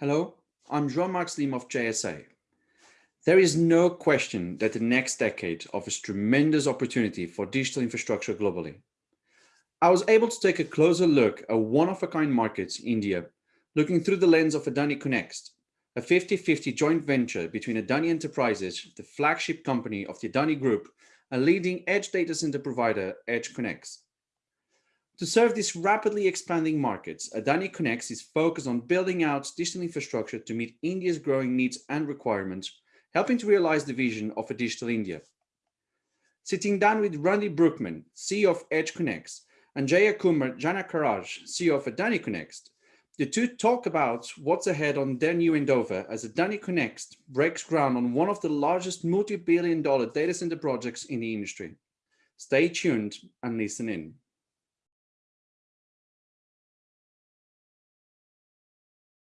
Hello, I'm Jean-Marc Slim of JSA. There is no question that the next decade offers tremendous opportunity for digital infrastructure globally. I was able to take a closer look at one-of-a-kind markets, in India, looking through the lens of AdaniConneX, a 50-50 joint venture between Adani Enterprises, the flagship company of the Adani Group, and leading edge data center provider EdgeConneX. To serve these rapidly expanding markets, AdaniConneX is focused on building out digital infrastructure to meet India's growing needs and requirements, helping to realize the vision of a digital India. Sitting down with Randy Brouckman, CEO of EdgeConneX, and Jayakumar Janakaraj, CEO of AdaniConneX, the two talk about what's ahead on their new endeavor as AdaniConneX breaks ground on one of the largest multi-billion dollar data center projects in the industry. Stay tuned and listen in.